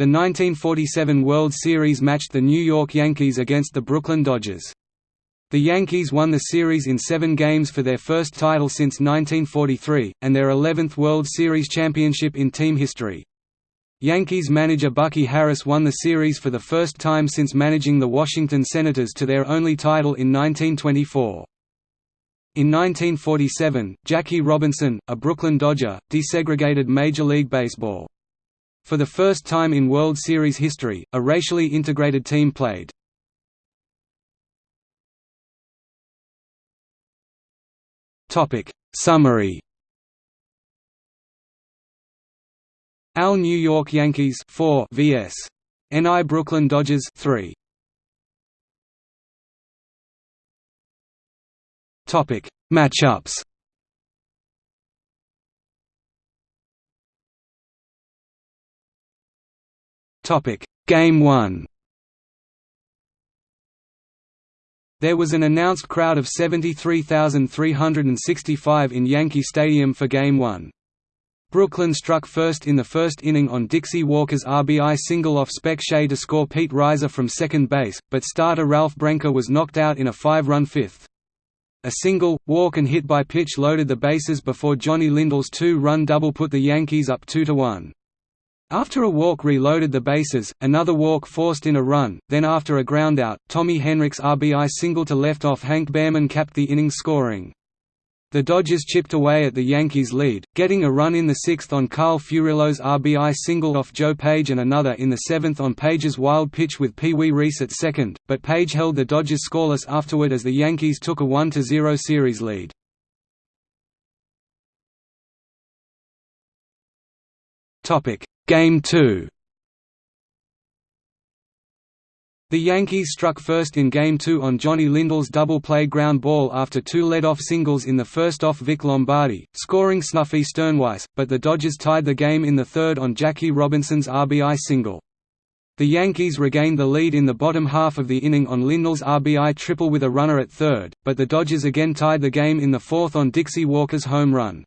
The 1947 World Series matched the New York Yankees against the Brooklyn Dodgers. The Yankees won the series in seven games for their first title since 1943, and their 11th World Series championship in team history. Yankees manager Bucky Harris won the series for the first time since managing the Washington Senators to their only title in 1924. In 1947, Jackie Robinson, a Brooklyn Dodger, desegregated Major League Baseball. For the first time in World Series history, a racially integrated team played. Summary. AL New York Yankees 4 vs. NL Brooklyn Dodgers 3 Topic. Matchups Topic Game 1 There was an announced crowd of 73,365 in Yankee Stadium for Game 1. Brooklyn struck first in the first inning on Dixie Walker's RBI single off Spec Shea to score Pete Reiser from second base, but starter Ralph Branca was knocked out in a five-run fifth. A single, walk and hit by pitch loaded the bases before Johnny Lindell's two-run double put the Yankees up 2–1. After a walk reloaded the bases, another walk forced in a run, then after a groundout, Tommy Henrich's RBI single to left off Hank Behrman capped the inning scoring. The Dodgers chipped away at the Yankees' lead, getting a run in the sixth on Carl Furillo's RBI single off Joe Page and another in the seventh on Page's wild pitch with Pee Wee Reese at second, but Page held the Dodgers scoreless afterward as the Yankees took a 1–0 series lead. Game 2 The Yankees struck first in Game 2 on Johnny Lindell's double-play ground ball after two led-off singles in the first off Vic Lombardi, scoring Snuffy Stirnweiss, but the Dodgers tied the game in the third on Jackie Robinson's RBI single. The Yankees regained the lead in the bottom half of the inning on Lindell's RBI triple with a runner at third, but the Dodgers again tied the game in the fourth on Dixie Walker's home run.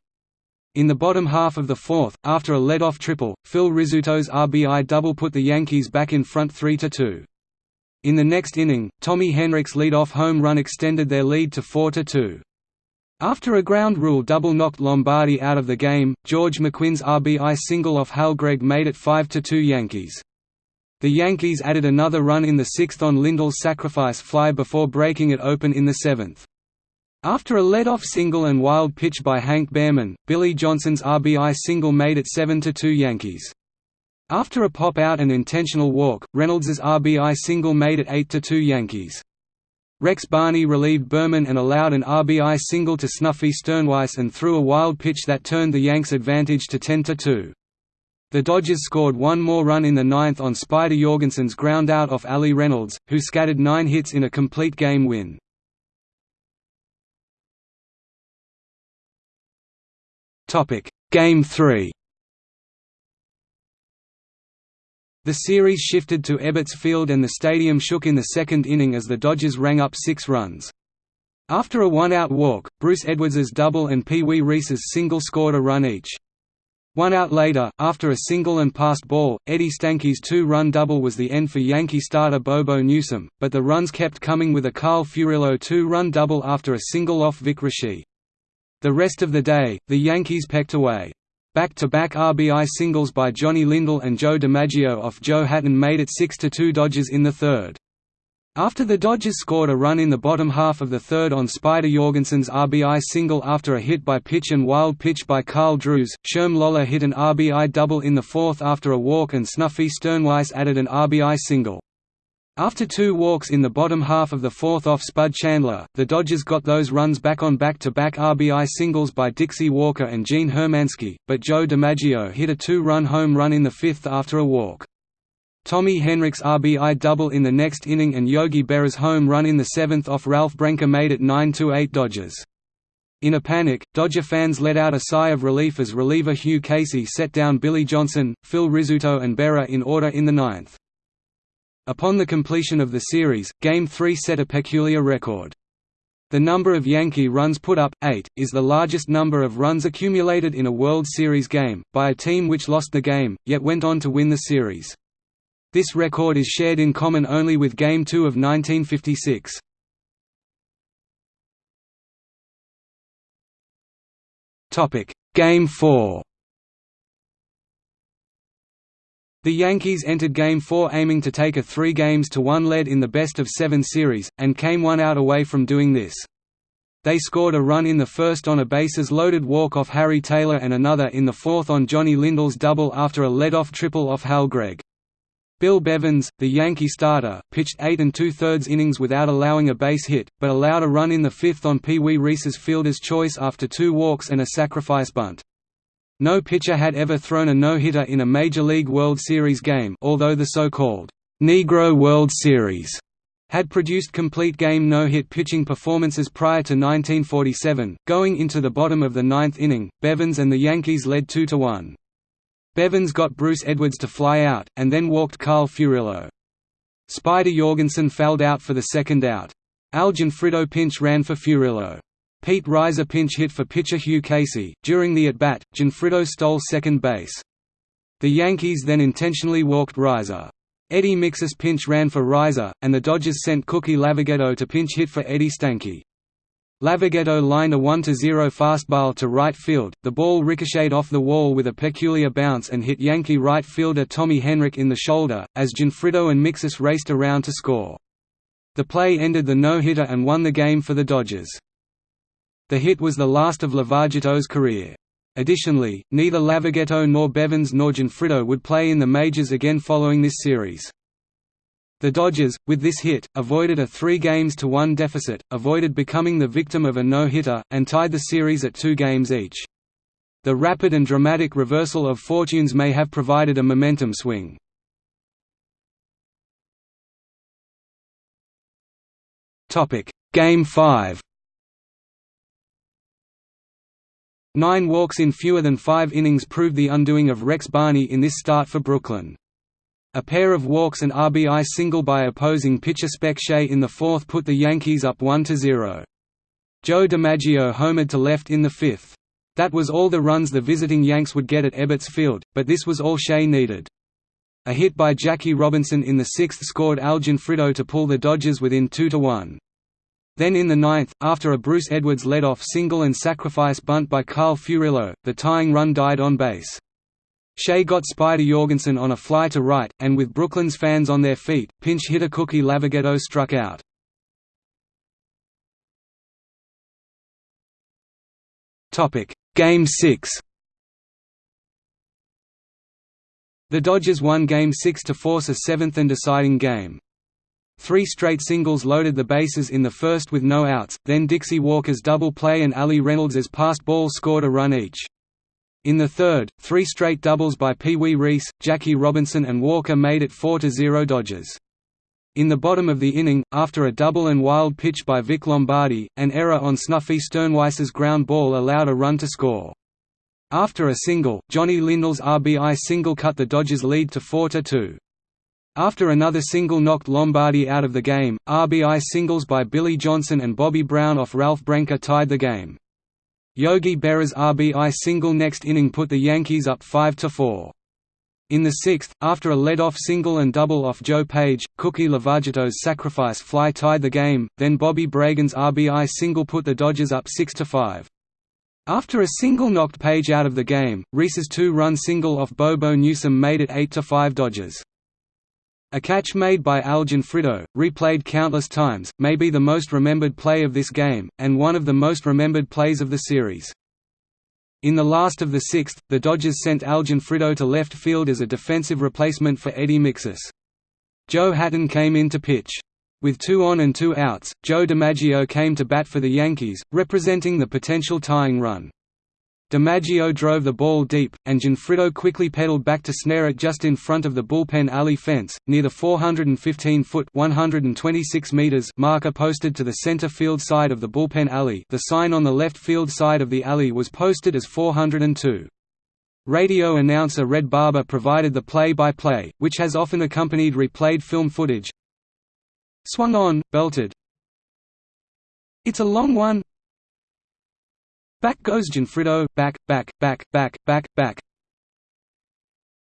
In the bottom half of the fourth, after a lead-off triple, Phil Rizzuto's RBI double put the Yankees back in front 3–2. In the next inning, Tommy Henrich's lead-off home run extended their lead to 4–2. After a ground rule double knocked Lombardi out of the game, George McQuinn's RBI single off Hal Gregg made it 5–2 Yankees. The Yankees added another run in the sixth on Lindell's sacrifice fly before breaking it open in the seventh. After a led-off single and wild pitch by Hank Behrman, Billy Johnson's RBI single made it 7–2 Yankees. After a pop-out and intentional walk, Reynolds's RBI single made it 8–2 Yankees. Rex Barney relieved Behrman and allowed an RBI single to Snuffy Stirnweiss and threw a wild pitch that turned the Yanks' advantage to 10–2. The Dodgers scored one more run in the ninth on Spider Jorgensen's groundout off Allie Reynolds, who scattered nine hits in a complete game win. Game 3 The series shifted to Ebbets Field and the stadium shook in the second inning as the Dodgers rang up six runs. After a one-out walk, Bruce Edwards's double and Pee Wee Reese's single scored a run each. One out later, after a single and passed ball, Eddie Stanky's two-run double was the end for Yankee starter Bobo Newsom, but the runs kept coming with a Carl Furillo two-run double after a single off Vic Raschi. The rest of the day, the Yankees pecked away. Back-to-back -back RBI singles by Johnny Lindell and Joe DiMaggio off Joe Hatten made it 6–2 Dodgers in the third. After the Dodgers scored a run in the bottom half of the third on Spider Jorgensen's RBI single after a hit by pitch and wild pitch by Karl Drews, Sherm Lollar hit an RBI double in the fourth after a walk and Snuffy Stirnweiss added an RBI single. After two walks in the bottom half of the fourth off Spud Chandler, the Dodgers got those runs back on back-to-back -back RBI singles by Dixie Walker and Gene Hermanski, but Joe DiMaggio hit a two-run home run in the fifth after a walk. Tommy Henrich's RBI double in the next inning and Yogi Berra's home run in the seventh off Ralph Branca made it 9–8 Dodgers. In a panic, Dodger fans let out a sigh of relief as reliever Hugh Casey set down Billy Johnson, Phil Rizzuto and Berra in order in the ninth. Upon the completion of the series, Game 3 set a peculiar record. The number of Yankee runs put up, 8, is the largest number of runs accumulated in a World Series game, by a team which lost the game, yet went on to win the series. This record is shared in common only with Game 2 of 1956. Game 4 The Yankees entered Game 4 aiming to take a three games to one lead in the best-of-seven series, and came one out away from doing this. They scored a run in the first on a bases-loaded walk off Harry Taylor and another in the fourth on Johnny Lindell's double after a lead-off triple off Hal Gregg. Bill Bevens, the Yankee starter, pitched eight and two-thirds innings without allowing a base hit, but allowed a run in the fifth on Pee Wee Reese's fielder's choice after two walks and a sacrifice bunt. No pitcher had ever thrown a no-hitter in a Major League World Series game although the so-called Negro World Series had produced complete game no-hit pitching performances prior to 1947. Going into the bottom of the ninth inning, Bevens and the Yankees led 2–1. Bevens got Bruce Edwards to fly out, and then walked Carl Furillo. Spider Jorgensen fouled out for the second out. Al Gionfriddo pinch ran for Furillo. Pete Reiser pinch hit for pitcher Hugh Casey. During the at-bat, Gionfriddo stole second base. The Yankees then intentionally walked Reiser. Eddie Miksis pinch ran for Reiser, and the Dodgers sent Cookie Lavagetto to pinch hit for Eddie Stanky. Lavagetto lined a 1–0 fastball to right field, the ball ricocheted off the wall with a peculiar bounce and hit Yankee right fielder Tommy Henrich in the shoulder, as Gionfriddo and Miksis raced around to score. The play ended the no-hitter and won the game for the Dodgers. The hit was the last of Lavagetto's career. Additionally, neither Lavagetto nor Bevens nor Gionfriddo would play in the majors again following this series. The Dodgers, with this hit, avoided a three games to one deficit, avoided becoming the victim of a no-hitter, and tied the series at two games each. The rapid and dramatic reversal of fortunes may have provided a momentum swing. Game 5 Nine walks in fewer than five innings proved the undoing of Rex Barney in this start for Brooklyn. A pair of walks and RBI single by opposing pitcher Spec Shea in the fourth put the Yankees up 1–0. Joe DiMaggio homered to left in the fifth. That was all the runs the visiting Yanks would get at Ebbets Field, but this was all Shea needed. A hit by Jackie Robinson in the sixth scored Al Gionfriddo to pull the Dodgers within 2–1. Then in the ninth, after a Bruce Edwards led-off single and sacrifice bunt by Carl Furillo, the tying run died on base. Shea got Spider Jorgensen on a fly to right, and with Brooklyn's fans on their feet, pinch hitter Cookie Lavagetto struck out. Game 6 The Dodgers won Game 6 to force a seventh and deciding game. Three straight singles loaded the bases in the first with no outs, then Dixie Walker's double play and Allie Reynolds's passed ball scored a run each. In the third, three straight doubles by Pee Wee Reese, Jackie Robinson and Walker made it 4–0 Dodgers. In the bottom of the inning, after a double and wild pitch by Vic Lombardi, an error on Snuffy Stirnweiss's ground ball allowed a run to score. After a single, Johnny Lindell's RBI single cut the Dodgers' lead to 4–2. After another single knocked Lombardi out of the game, RBI singles by Billy Johnson and Bobby Brown off Ralph Branca tied the game. Yogi Berra's RBI single next inning put the Yankees up 5–4. In the sixth, after a lead-off single and double off Joe Page, Cookie Lavagetto's sacrifice fly tied the game, then Bobby Bragan's RBI single put the Dodgers up 6–5. After a single knocked Page out of the game, Reese's two-run single off Bobo Newsom made it 8–5 Dodgers. A catch made by Al Gionfriddo, replayed countless times, may be the most remembered play of this game, and one of the most remembered plays of the series. In the last of the sixth, the Dodgers sent Al Gionfriddo to left field as a defensive replacement for Eddie Miksis. Joe Hatten came in to pitch. With two on and two outs, Joe DiMaggio came to bat for the Yankees, representing the potential tying run. DiMaggio drove the ball deep, and Gionfriddo quickly pedaled back to snare it just in front of the bullpen alley fence, near the 415-foot (126 meters) marker posted to the center field side of the bullpen alley. The sign on the left field side of the alley was posted as 402. Radio announcer Red Barber provided the play-by-play, -play, which has often accompanied replayed film footage. Swung on, belted. It's a long one, Back goes Gionfriddo, back, back, back, back, back, back.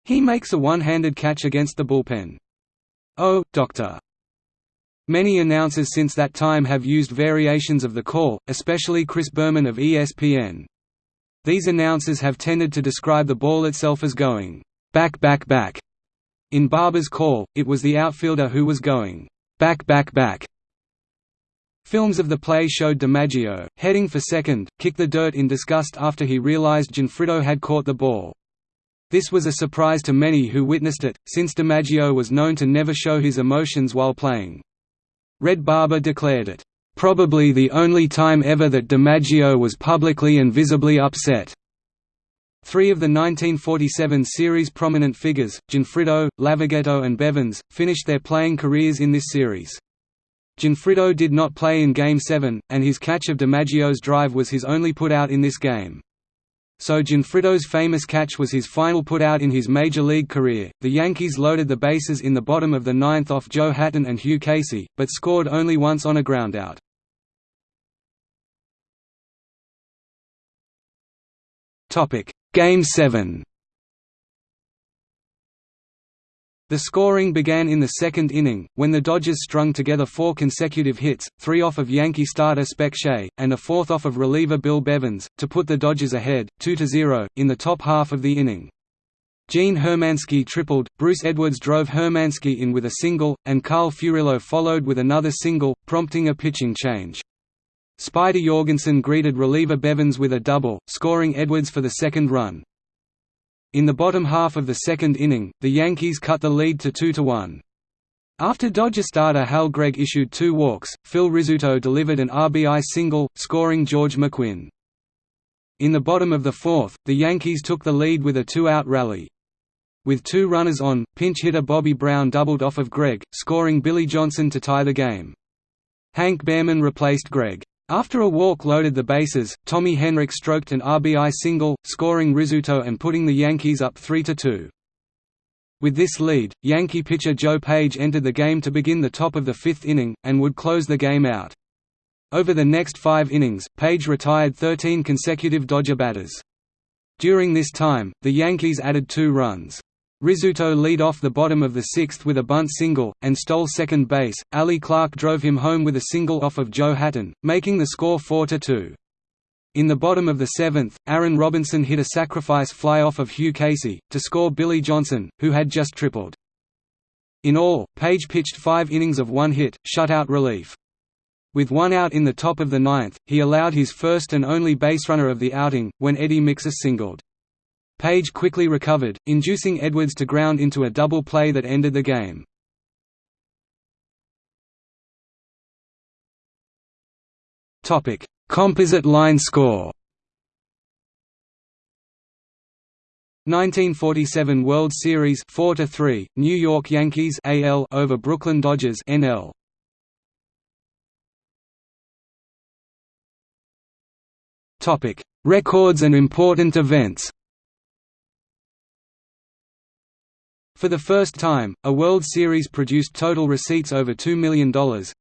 He makes a one-handed catch against the bullpen. Oh, Doctor. Many announcers since that time have used variations of the call, especially Chris Berman of ESPN. These announcers have tended to describe the ball itself as going, back back back. In Barber's call, it was the outfielder who was going, back back back. Films of the play showed DiMaggio, heading for second, kick the dirt in disgust after he realized Gionfriddo had caught the ball. This was a surprise to many who witnessed it, since DiMaggio was known to never show his emotions while playing. Red Barber declared it, "...probably the only time ever that DiMaggio was publicly and visibly upset." Three of the 1947 series' prominent figures, Gionfriddo, Lavagetto and Bevens, finished their playing careers in this series. Gionfriddo did not play in Game 7, and his catch of DiMaggio's drive was his only putout in this game. So Gionfriddo's famous catch was his final putout in his major league career. The Yankees loaded the bases in the bottom of the ninth off Joe Hatten and Hugh Casey, but scored only once on a groundout. Topic: Game 7. The scoring began in the second inning, when the Dodgers strung together four consecutive hits, three off of Yankee starter Spec Shea, and a fourth off of reliever Bill Bevens, to put the Dodgers ahead, 2–0, in the top half of the inning. Gene Hermanski tripled, Bruce Edwards drove Hermanski in with a single, and Carl Furillo followed with another single, prompting a pitching change. Spider Jorgensen greeted reliever Bevens with a double, scoring Edwards for the second run. In the bottom half of the second inning, the Yankees cut the lead to 2–1. After Dodger starter Hal Gregg issued two walks, Phil Rizzuto delivered an RBI single, scoring George McQuinn. In the bottom of the fourth, the Yankees took the lead with a two-out rally. With two runners on, pinch hitter Bobby Brown doubled off of Gregg, scoring Billy Johnson to tie the game. Hank Behrman replaced Gregg. After a walk loaded the bases, Tommy Henrich stroked an RBI single, scoring Rizzuto and putting the Yankees up 3–2. With this lead, Yankee pitcher Joe Page entered the game to begin the top of the fifth inning, and would close the game out. Over the next five innings, Page retired 13 consecutive Dodger batters. During this time, the Yankees added two runs. Rizzuto lead off the bottom of the sixth with a bunt single, and stole second base. Allie Clark drove him home with a single off of Joe Hatten, making the score 4–2. In the bottom of the seventh, Aaron Robinson hit a sacrifice fly off of Hugh Casey, to score Billy Johnson, who had just tripled. In all, Page pitched five innings of one hit, shutout relief. With one out in the top of the ninth, he allowed his first and only baserunner of the outing, when Eddie Miksis singled. Page quickly recovered, inducing Edwards to ground into a double play that ended the game. Topic: Composite line score. 1947 World Series 4 to 3 New York Yankees AL over Brooklyn Dodgers NL Topic Records and important events For the first time, a World Series produced total receipts over $2 million,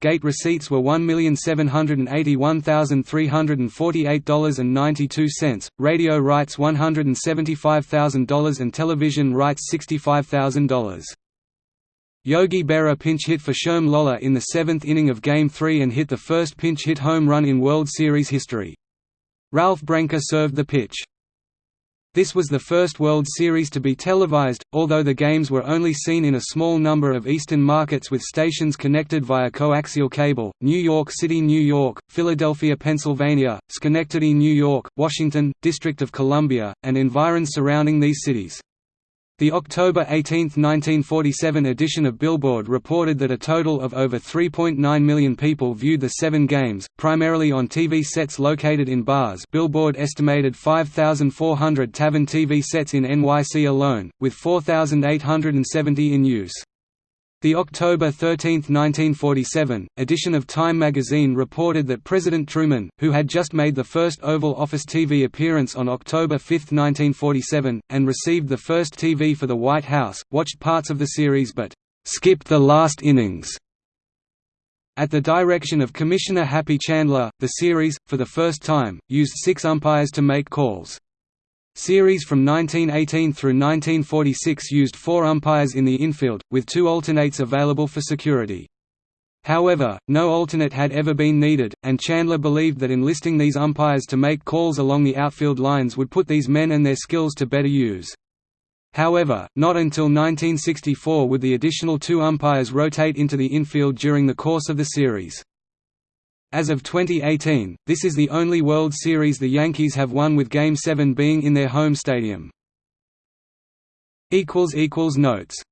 gate receipts were $1,781,348.92, radio rights $175,000 and television rights $65,000. Yogi Berra pinch hit for Sherm Lollar in the seventh inning of Game 3 and hit the first pinch hit home run in World Series history. Ralph Branca served the pitch. This was the first World Series to be televised, although the games were only seen in a small number of eastern markets with stations connected via coaxial cable, New York City, New York, Philadelphia, Pennsylvania, Schenectady, New York, Washington, District of Columbia, and environs surrounding these cities. The October 18, 1947 edition of Billboard reported that a total of over 3.9 million people viewed the seven games, primarily on TV sets located in bars Billboard estimated 5,400 tavern TV sets in NYC alone, with 4,870 in use. The October 13, 1947, edition of Time magazine reported that President Truman, who had just made the first Oval Office TV appearance on October 5, 1947, and received the first TV for the White House, watched parts of the series but «skipped the last innings». At the direction of Commissioner Happy Chandler, the series, for the first time, used six umpires to make calls. Series from 1918 through 1946 used four umpires in the infield, with two alternates available for security. However, no alternate had ever been needed, and Chandler believed that enlisting these umpires to make calls along the outfield lines would put these men and their skills to better use. However, not until 1964 would the additional two umpires rotate into the infield during the course of the series. As of 2018, this is the only World Series the Yankees have won with Game 7 being in their home stadium. Notes